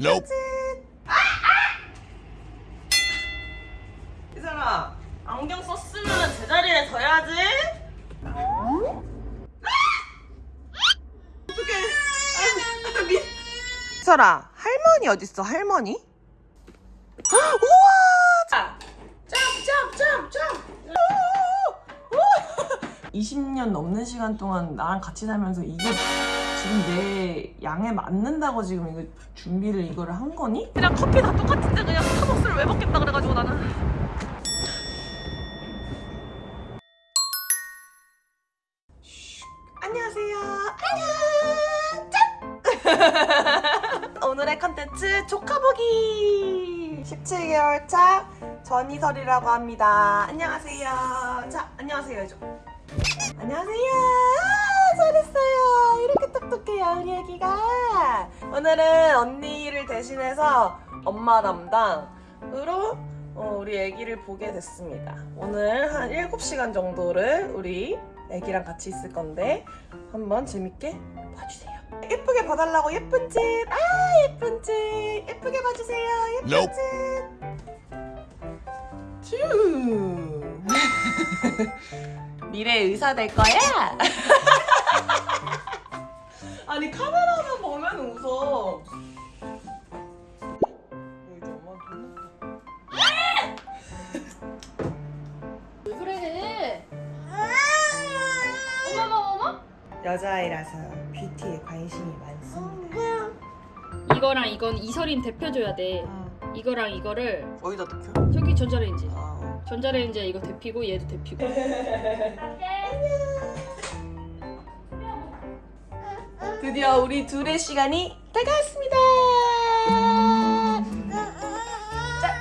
Nope. 이사라 안경 썼으면 제자리에 둬야지. 어떡해. 아, 미. 이사라 할머니 어딨어 할머니? 우와! 짭짭짭짭. 20년 넘는 시간 동안 나랑 같이 살면서 이게 지금 내 양에 맞는다고 지금 이거 준비를 이거를 한 거니? 그냥 커피 다 똑같은데 그냥 스타벅스를 왜 먹겠다 그래가지고 나는 안녕하세요. 안녕. 짠. 오늘의 컨텐츠 조카보기. 17개월 차 전이설이라고 합니다. 안녕하세요. 자, 안녕하세요 해줘. 안녕하세요. 아, 잘했어요. 이렇게 똑똑해요 우리 애기가. 오늘은 언니를 대신해서 엄마 담당으로 어, 우리 애기를 보게 됐습니다. 오늘 한 7시간 정도를 우리 애기랑 같이 있을 건데 한번 재밌게 봐주세요. 예쁘게 봐달라고 예쁜 짓. 아 예쁜 짓. 예쁘게 봐주세요. 예쁜 Nope. 짓. 쭈. 미래 의사 될 거야? 아니 카메라만 보면 웃어. 어, 이제 엄마 돈왜 그래? 어머머 어머? 여자아이라서 뷰티에 관심이 많습니다. 이거랑 이건 이설인 데펴줘야 돼. 아, 이거랑 이거를 어디다 넣혀? 저기 전자레인지. 아, 전자레인지에 이거 데피고 얘도 데피고. 드디어 우리 둘의 시간이 다가왔습니다. 자.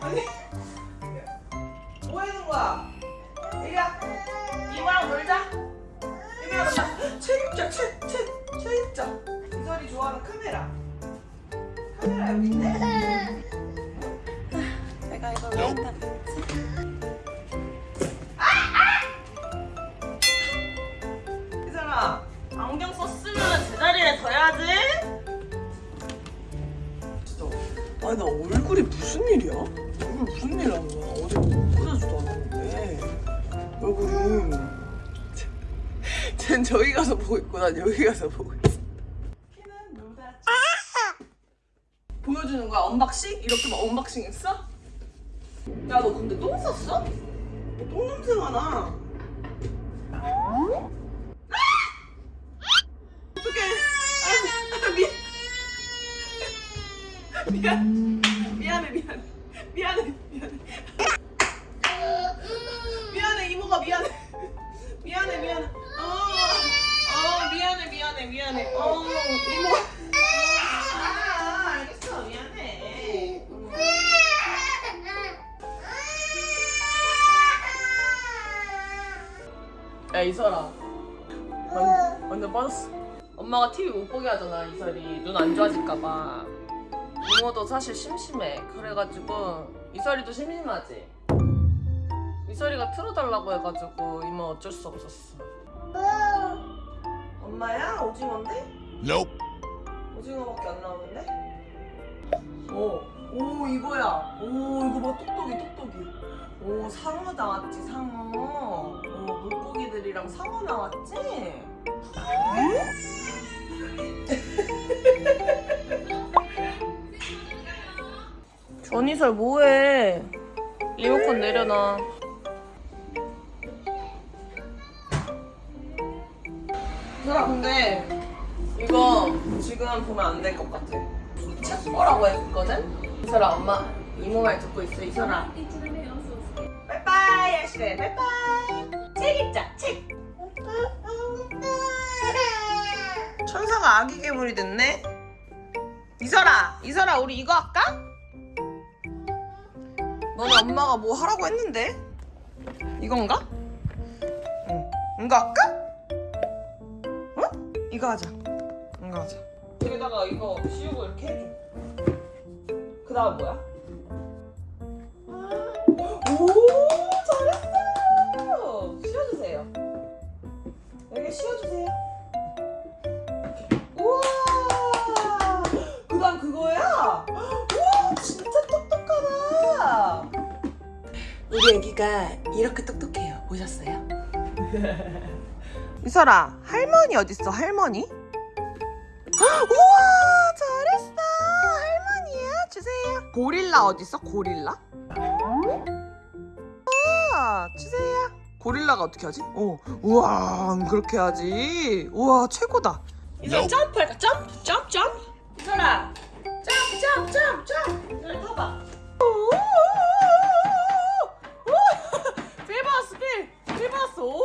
아니, 뭐 하는 거야? 이리야, 이모랑 놀자. 이모랑 놀자. 책 책, 책, 책 읽자. 이설이 좋아하는 카메라. 카메라 여기 있네. 내가 이걸 왜 한다 이사라 안경 썼으면 제자리에 둬야지 진짜 아니 나 얼굴이 무슨 일이야? 얼굴 무슨 일 하는 거야? 어제 꽂아주도 않았는데 얼굴이 쟨 저기 가서 보고 있고 난 여기 가서 보고 있어 보여주는 거야 unboxing? 이렇게 막 unboxing 했어? 야 너 근데 똥 쌌어? 똥 냄새가 나? 어떡해. 아, 미... 미안. 미안해 미안해. 미안해 미안해. 미안해 이모가 미안해. 미안해 미안해. 어, 어 미안해 미안해 미안해. 어 이모 야 이설아 완, 완전 빠졌어 엄마가 TV 못 보게 하잖아 이설이 눈 안 좋아질까봐 이모도 사실 심심해 그래가지고 이설이도 심심하지 이설이가 틀어달라고 해가지고 이모 어쩔 수 없었어 엄마야 오징어인데? Nope. 오징어밖에 안 나오는데? 오, 오 이거야. 오 이거 봐 똑똑이 똑똑이. 오 상어 나왔지 상어. 오 물고기들이랑 상어 나왔지? 전이설 뭐해? 리모컨 내려놔. 설아 근데 이거 지금 보면 안 될 것 같아. 책 보라고 했거든? 이설아 엄마 이모 말 듣고 있어 이설아. 빠이빠이 하시래 빠이빠이. 책 읽자 책. 천사가 아기 괴물이 됐네. 이설아 이설아 우리 이거 할까? 너네 엄마가 뭐 하라고 했는데? 이건가? 응 이거 할까? 어? 이거 하자. 이거 하자. 여기다가 이거 씌우고 이렇게 해줘. 그 다음 뭐야? 오 이렇게 씌워주세요 그 우리 애기가 이렇게 똑똑해요. 보셨어요? 미설아, 할머니 어딨어? 할머니? 우와! 잘했어! 할머니야! 주세요! 고릴라 어딨어? 고릴라? 우와! 주세요! 고릴라가 어떻게 하지? 어, 우와, 그렇게 하지. 우와, 최고다. 이제 점프할까? 점프, 점프, 점프. 미설아, 점프, 점프, 점프, 점프. 이걸 타봐. feel 받았어, feel. feel 받았어. 오!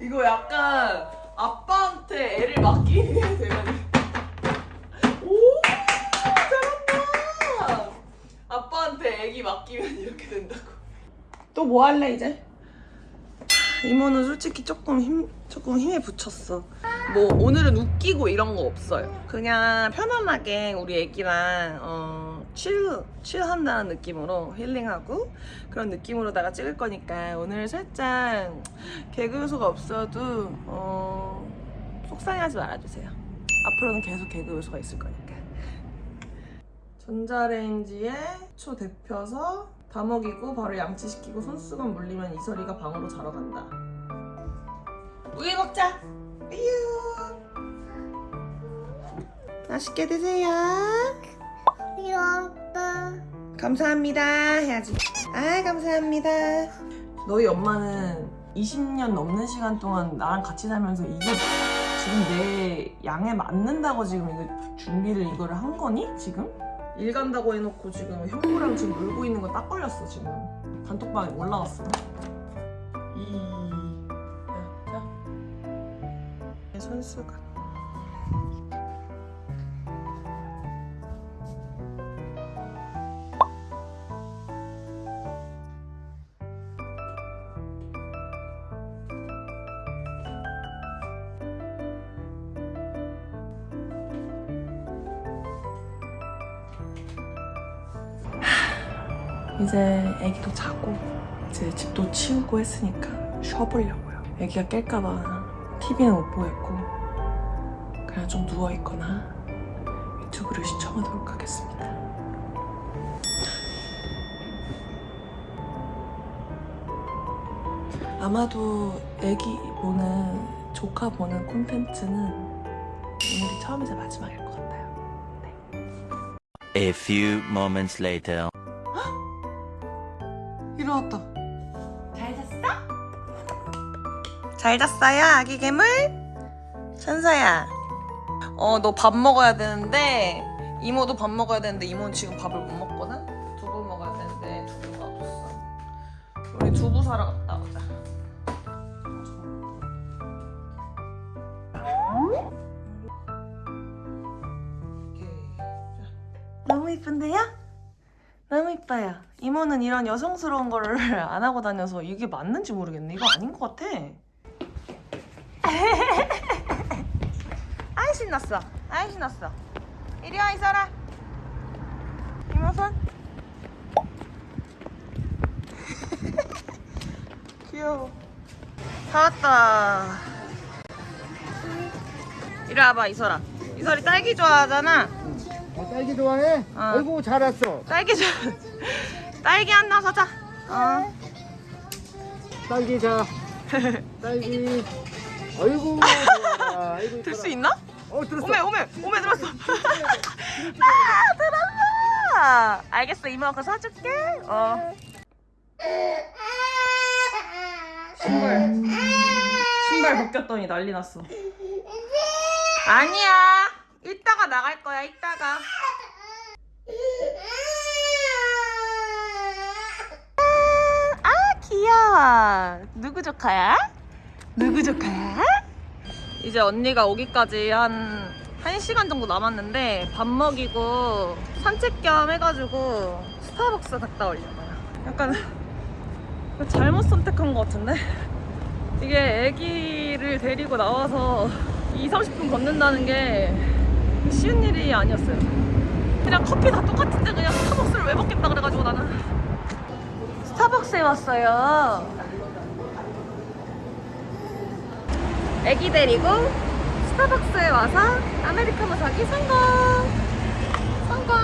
이거 약간 아빠한테 애를 맡기는 대면이. 오! 잘한다. 아빠한테 애기 맡기면 이렇게 된다고. 또 뭐 할래 이제? 이모는 솔직히 조금 힘 조금 힘에 붙였어. 뭐 오늘은 웃기고 이런 거 없어요. 그냥 편안하게 우리 애기랑 어, 칠 칠한다는 느낌으로 힐링하고 그런 느낌으로다가 찍을 거니까 오늘 살짝 개그 요소가 없어도 어, 속상해하지 말아주세요. 앞으로는 계속 개그 요소가 있을 거니까. 전자레인지에 초 데펴서 다 먹이고 바로 양치시키고 손수건 물리면 이설이가 방으로 자러 간다. 우유 먹자. 우유. 맛있게 드세요. 귀엽다. 감사합니다 해야지. 아 감사합니다. 너희 엄마는 20년 넘는 시간 동안 나랑 같이 살면서 이게 지금 내 양에 맞는다고 지금 이거 준비를 이거를 한 거니 지금? 일 간다고 해놓고 지금 형부랑 지금 놀고 있는 거 딱 걸렸어 지금 단톡방에 올라왔어. 이 내 손수가. 이제 애기도 자고 이제 집도 치우고 했으니까 쉬어보려고요. 애기가 깰까봐 TV는 못 보겠고 그냥 좀 누워있거나 유튜브를 시청하도록 하겠습니다. 아마도 애기 보는 조카 보는 콘텐츠는 오늘이 처음이자 마지막일 것 같아요. A few moments later. 잘 잤어요, 아기 괴물? 천사야. 어, 너 밥 먹어야 되는데, 이모도 밥 먹어야 되는데, 이모는 지금 밥을 못 먹거든? 두부 먹어야 되는데, 두부가 없어. 우리 두부 사러 갔다 오자. 너무 이쁜데요? 너무 이뻐요. 이모는 이런 여성스러운 거를 안 하고 다녀서 이게 맞는지 모르겠네. 이거 아닌 것 같아. 아이 신났어. 아이 신났어. 이리 와 이설아. 이모 손. 귀여워. 다 왔다. 이리 와봐 이설아. 이설이 딸기 좋아하잖아. 어, 딸기 좋아해? 어. 아이고 잘 왔어. 딸기 좀 딸기 하나 사자. 어. 딸기 자. 딸기. 아이고 좋아. 아이고 들 수. 있나? 어 들었어. 오메 오메 오메 들었어. 아 들었어. 알겠어 이모가 그거 사줄게. 어. 신발 신발 벗겼더니 난리 났어. 아니야. 이따가 나갈 거야 이따가. 아 귀여워. 누구 조카야? 누구 조카야? 이제 언니가 오기까지 한 1시간 정도 남았는데 밥 먹이고 산책 겸 해가지고 스타벅스 갔다 오려고요. 약간 잘못 선택한 것 같은데? 이게 애기를 데리고 나와서 2, 30분 걷는다는 게 쉬운 일이 아니었어요. 그냥 커피 다 똑같은데 그냥 스타벅스를 왜 먹겠다 그래가지고 나는 스타벅스에 왔어요. 애기 데리고 스타벅스에 와서 아메리카노 사기 성공! 성공!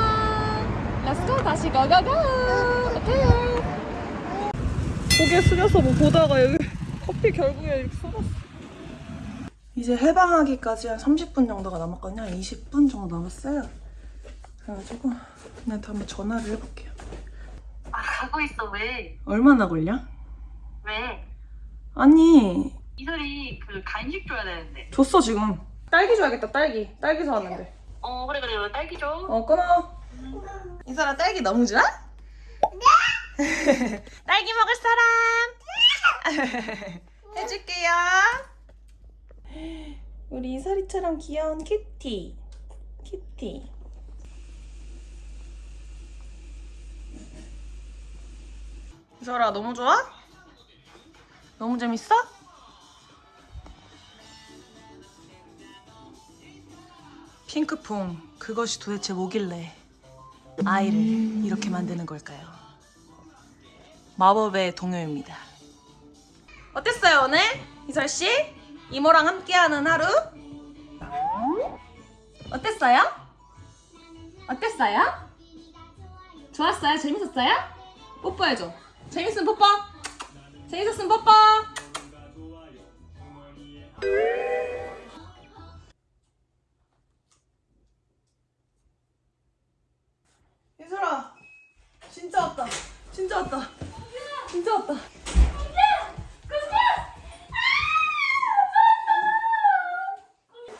Let's go 다시 go go go! 오케이! 고개 숙여서 뭐 보다가 여기 커피 결국에 이렇게 쏟았어. 이제 해방하기까지 한 30분 정도가 남았거든요. 20분 정도 남았어요. 그래가지고 얘한테 한번 전화를 해볼게요. 아, 가고 있어, 왜? 얼마나 걸려? 왜? 아니 이설이 그 간식 줘야 되는데. 줬어 지금. 딸기 줘야겠다 딸기. 딸기 사왔는데. 어, 그래, 그래, 딸기 줘. 어 끊어. 이사람 딸기 너무 좋아? 딸기 먹을 사람 해줄게요. 우리 이사리처럼 귀여운 키티. 키티. 이설아 너무 좋아? 너무 재밌어? 핑크퐁 그것이 도대체 뭐길래 아이를 이렇게 만드는 걸까요? 마법의 동요입니다. 어땠어요 오늘 이설 씨? 이모랑 함께하는 하루? 어땠어요? 어땠어요? 좋았어요? 재밌었어요? 뽀뽀해줘. 재밌으면 뽀뽀. 재밌었으면 뽀뽀. 예슬아 진짜 왔다. 진짜 왔다. 진짜 왔다.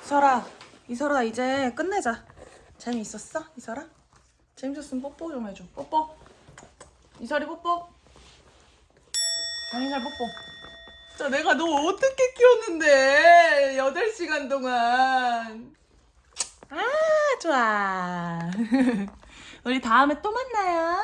이설아 이설아 이제 끝내자. 재미있었어 이설아? 재밌었으면 뽀뽀 좀 해줘. 뽀뽀. 이설이 뽀뽀. 장인살 뽀뽀. 자 내가 너 어떻게 키웠는데? 8시간 동안. 아 좋아 우리 다음에 또 만나요